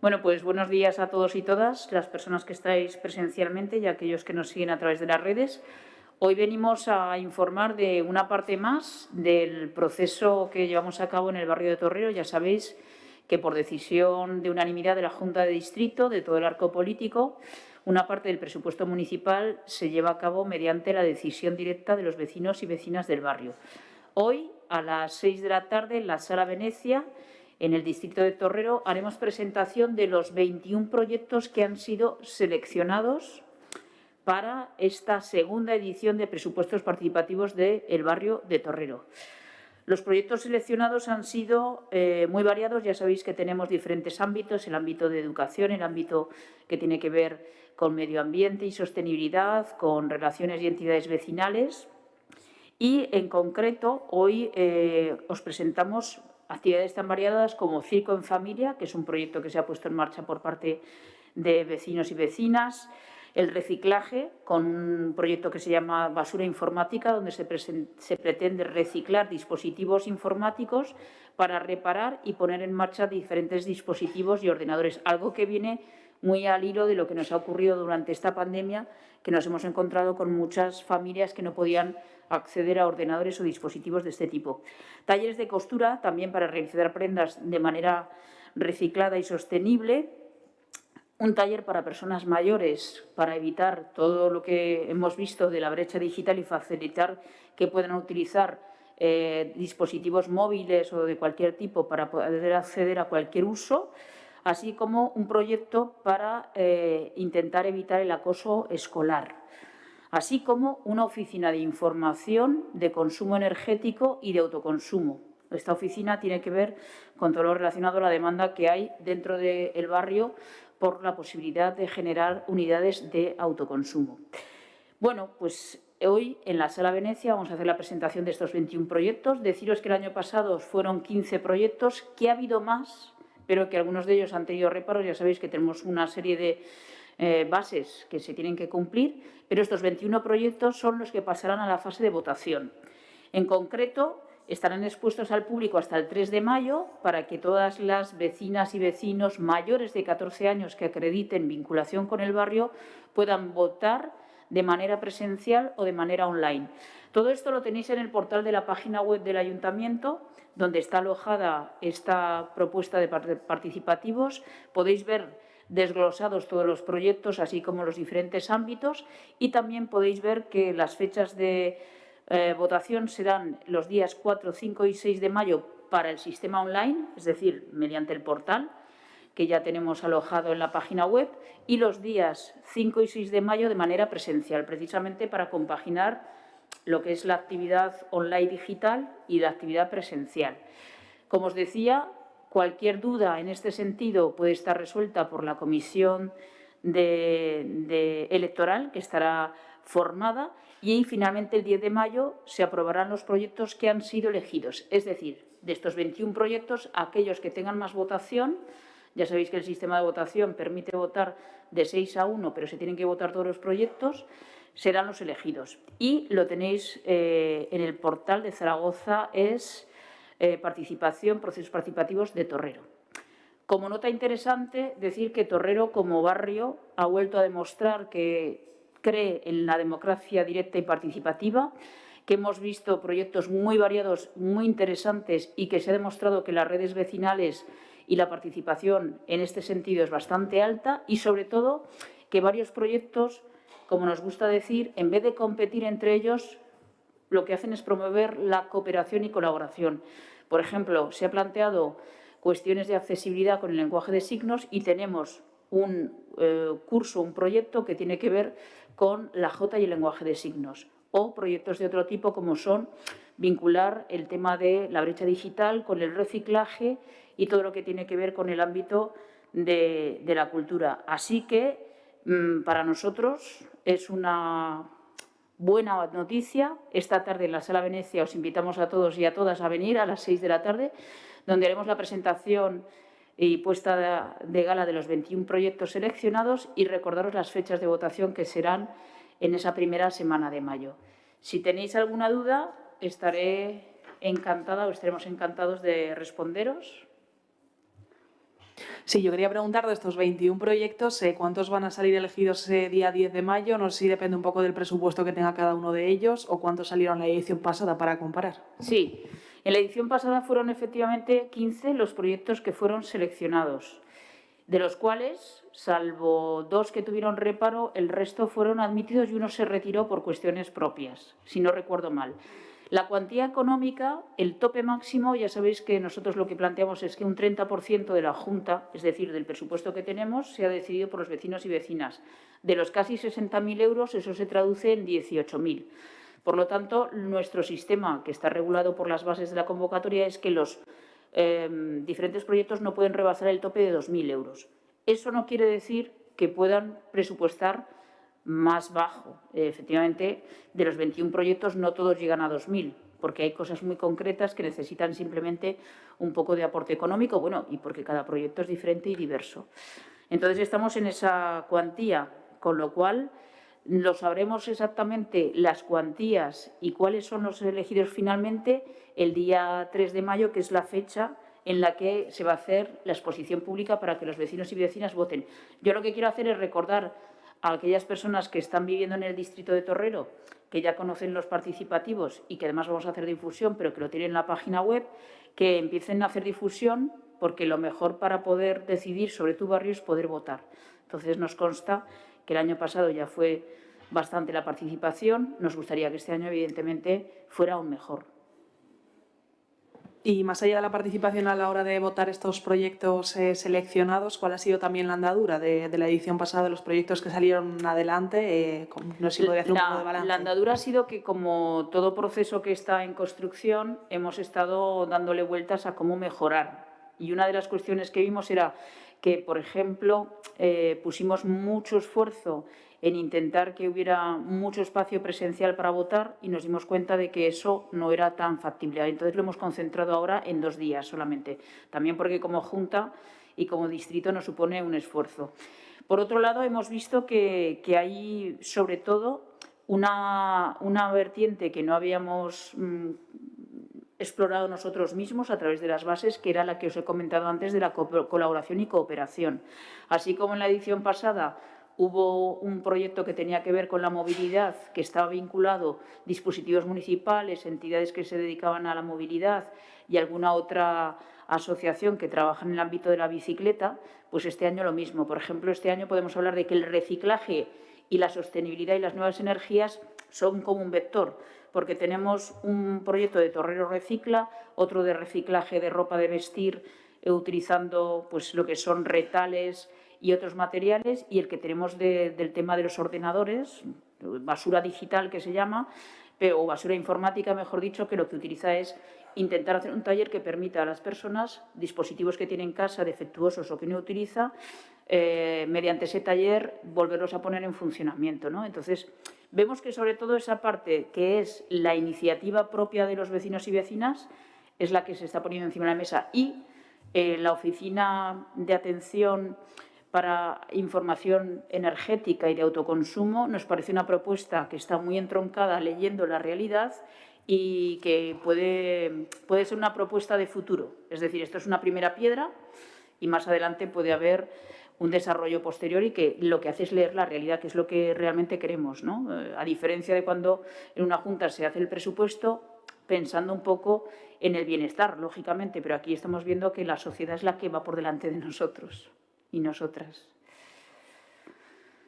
Bueno, pues buenos días a todos y todas, las personas que estáis presencialmente y aquellos que nos siguen a través de las redes. Hoy venimos a informar de una parte más del proceso que llevamos a cabo en el barrio de Torrero. Ya sabéis que por decisión de unanimidad de la Junta de Distrito, de todo el arco político, una parte del presupuesto municipal se lleva a cabo mediante la decisión directa de los vecinos y vecinas del barrio. Hoy, a las seis de la tarde, en la Sala Venecia, en el distrito de Torrero, haremos presentación de los 21 proyectos que han sido seleccionados para esta segunda edición de presupuestos participativos del barrio de Torrero. Los proyectos seleccionados han sido eh, muy variados. Ya sabéis que tenemos diferentes ámbitos, el ámbito de educación, el ámbito que tiene que ver con medio ambiente y sostenibilidad, con relaciones y entidades vecinales. Y, en concreto, hoy eh, os presentamos actividades tan variadas como Circo en Familia, que es un proyecto que se ha puesto en marcha por parte de vecinos y vecinas, el reciclaje, con un proyecto que se llama Basura Informática, donde se, se, pretende reciclar dispositivos informáticos para reparar y poner en marcha diferentes dispositivos y ordenadores, algo que viene muy al hilo de lo que nos ha ocurrido durante esta pandemia, que nos hemos encontrado con muchas familias que no podían acceder a ordenadores o dispositivos de este tipo. Talleres de costura, también para realizar prendas de manera reciclada y sostenible, un taller para personas mayores para evitar todo lo que hemos visto de la brecha digital y facilitar que puedan utilizar eh, dispositivos móviles o de cualquier tipo para poder acceder a cualquier uso, así como un proyecto para eh, intentar evitar el acoso escolar, así como una oficina de información de consumo energético y de autoconsumo. Esta oficina tiene que ver con todo lo relacionado a la demanda que hay dentro del barrio por la posibilidad de generar unidades de autoconsumo. Bueno, pues hoy en la Sala Venecia vamos a hacer la presentación de estos 21 proyectos. Deciros que el año pasado fueron 15 proyectos, que ha habido más, pero que algunos de ellos han tenido reparos. Ya sabéis que tenemos una serie de eh, bases que se tienen que cumplir, pero estos 21 proyectos son los que pasarán a la fase de votación. En concreto, estarán expuestos al público hasta el 3 de mayo para que todas las vecinas y vecinos mayores de 14 años que acrediten vinculación con el barrio puedan votar de manera presencial o de manera online. Todo esto lo tenéis en el portal de la página web del Ayuntamiento, donde está alojada esta propuesta de participativos. Podéis ver desglosados todos los proyectos, así como los diferentes ámbitos, y también podéis ver que las fechas de eh, votación serán los días 4, 5 y 6 de mayo para el sistema online, es decir, mediante el portal que ya tenemos alojado en la página web, y los días 5 y 6 de mayo de manera presencial, precisamente para compaginar lo que es la actividad online digital y la actividad presencial. Como os decía, cualquier duda en este sentido puede estar resuelta por la comisión electoral, que estará formada y finalmente el 10 de mayo se aprobarán los proyectos que han sido elegidos. Es decir, de estos 21 proyectos, aquellos que tengan más votación, ya sabéis que el sistema de votación permite votar de 6 a 1, pero se tienen que votar todos los proyectos, serán los elegidos. Y lo tenéis eh, en el portal de Zaragoza, es eh, participación, procesos participativos de Torrero. Como nota interesante, decir que Torrero como barrio ha vuelto a demostrar que cree en la democracia directa y participativa, que hemos visto proyectos muy variados, muy interesantes y que se ha demostrado que las redes vecinales y la participación en este sentido es bastante alta y, sobre todo, que varios proyectos, como nos gusta decir, en vez de competir entre ellos, lo que hacen es promover la cooperación y colaboración. Por ejemplo, se ha planteado cuestiones de accesibilidad con el lenguaje de signos y tenemos un eh, curso, un proyecto que tiene que ver con la J y el lenguaje de signos o proyectos de otro tipo como son vincular el tema de la brecha digital con el reciclaje y todo lo que tiene que ver con el ámbito de, la cultura. Así que mm, para nosotros es una buena noticia. Esta tarde en la Sala Venecia os invitamos a todos y a todas a venir a las seis de la tarde, donde haremos la presentación y puesta de gala de los 21 proyectos seleccionados y recordaros las fechas de votación que serán en esa primera semana de mayo. Si tenéis alguna duda, estaré encantada o estaremos encantados de responderos. Sí, yo quería preguntar de estos 21 proyectos, eh, ¿cuántos van a salir elegidos ese día 10 de mayo? No sé si depende un poco del presupuesto que tenga cada uno de ellos o cuántos salieron en la edición pasada para comparar. Sí, en la edición pasada fueron efectivamente 15 los proyectos que fueron seleccionados, de los cuales, salvo dos que tuvieron reparo, el resto fueron admitidos y uno se retiró por cuestiones propias, si no recuerdo mal. La cuantía económica, el tope máximo, ya sabéis que nosotros lo que planteamos es que un 30% de la Junta, es decir, del presupuesto que tenemos, sea decidido por los vecinos y vecinas. De los casi 60.000 euros, eso se traduce en 18.000. Por lo tanto, nuestro sistema, que está regulado por las bases de la convocatoria, es que los eh, diferentes proyectos no pueden rebasar el tope de 2.000 euros. Eso no quiere decir que puedan presupuestar más bajo. efectivamente, de los 21 proyectos no todos llegan a 2.000, porque hay cosas muy concretas que necesitan simplemente un poco de aporte económico, bueno, y porque cada proyecto es diferente y diverso. Entonces, estamos en esa cuantía, con lo cual lo sabremos exactamente las cuantías y cuáles son los elegidos finalmente el día 3 de mayo, que es la fecha en la que se va a hacer la exposición pública para que los vecinos y vecinas voten. Yo lo que quiero hacer es recordar a aquellas personas que están viviendo en el distrito de Torrero, que ya conocen los participativos y que además vamos a hacer difusión, pero que lo tienen en la página web, que empiecen a hacer difusión porque lo mejor para poder decidir sobre tu barrio es poder votar. Entonces nos consta que el año pasado ya fue bastante la participación, nos gustaría que este año evidentemente fuera aún mejor. Y más allá de la participación a la hora de votar estos proyectos eh, seleccionados, ¿cuál ha sido también la andadura de, la edición pasada de los proyectos que salieron adelante? Eh, no sé si podría hacer un poco de balance. La andadura ha sido que, como todo proceso que está en construcción, hemos estado dándole vueltas a cómo mejorar. Y una de las cuestiones que vimos era que, por ejemplo, eh, pusimos mucho esfuerzo en intentar que hubiera mucho espacio presencial para votar y nos dimos cuenta de que eso no era tan factible. Entonces lo hemos concentrado ahora en dos días solamente, también porque como Junta y como distrito nos supone un esfuerzo. Por otro lado, hemos visto que, hay, sobre todo, una, una, vertiente que no habíamos mm, explorado nosotros mismos a través de las bases, que era la que os he comentado antes de la colaboración y cooperación. Así como en la edición pasada hubo un proyecto que tenía que ver con la movilidad, que estaba vinculado dispositivos municipales, entidades que se dedicaban a la movilidad y alguna otra asociación que trabaja en el ámbito de la bicicleta, pues este año lo mismo. Por ejemplo, este año podemos hablar de que el reciclaje y la sostenibilidad y las nuevas energías son como un vector, porque tenemos un proyecto de Torrero Recicla, otro de reciclaje de ropa de vestir, eh, utilizando pues, lo que son retales, y otros materiales y el que tenemos del tema de los ordenadores, basura digital que se llama, o basura informática, mejor dicho, que lo que utiliza es intentar hacer un taller que permita a las personas, dispositivos que tienen en casa defectuosos o que no utiliza, eh, mediante ese taller volverlos a poner en funcionamiento. ¿no? Entonces, vemos que sobre todo esa parte que es la iniciativa propia de los vecinos y vecinas es la que se está poniendo encima de la mesa y eh, la oficina de atención para información energética y de autoconsumo nos parece una propuesta que está muy entroncada leyendo la realidad y que puede, puede ser una propuesta de futuro. Es decir, esto es una primera piedra y más adelante puede haber un desarrollo posterior y que lo que hace es leer la realidad, que es lo que realmente queremos. ¿no? Eh, a diferencia de cuando en una junta se hace el presupuesto pensando un poco en el bienestar, lógicamente, pero aquí estamos viendo que la sociedad es la que va por delante de nosotros y nosotras.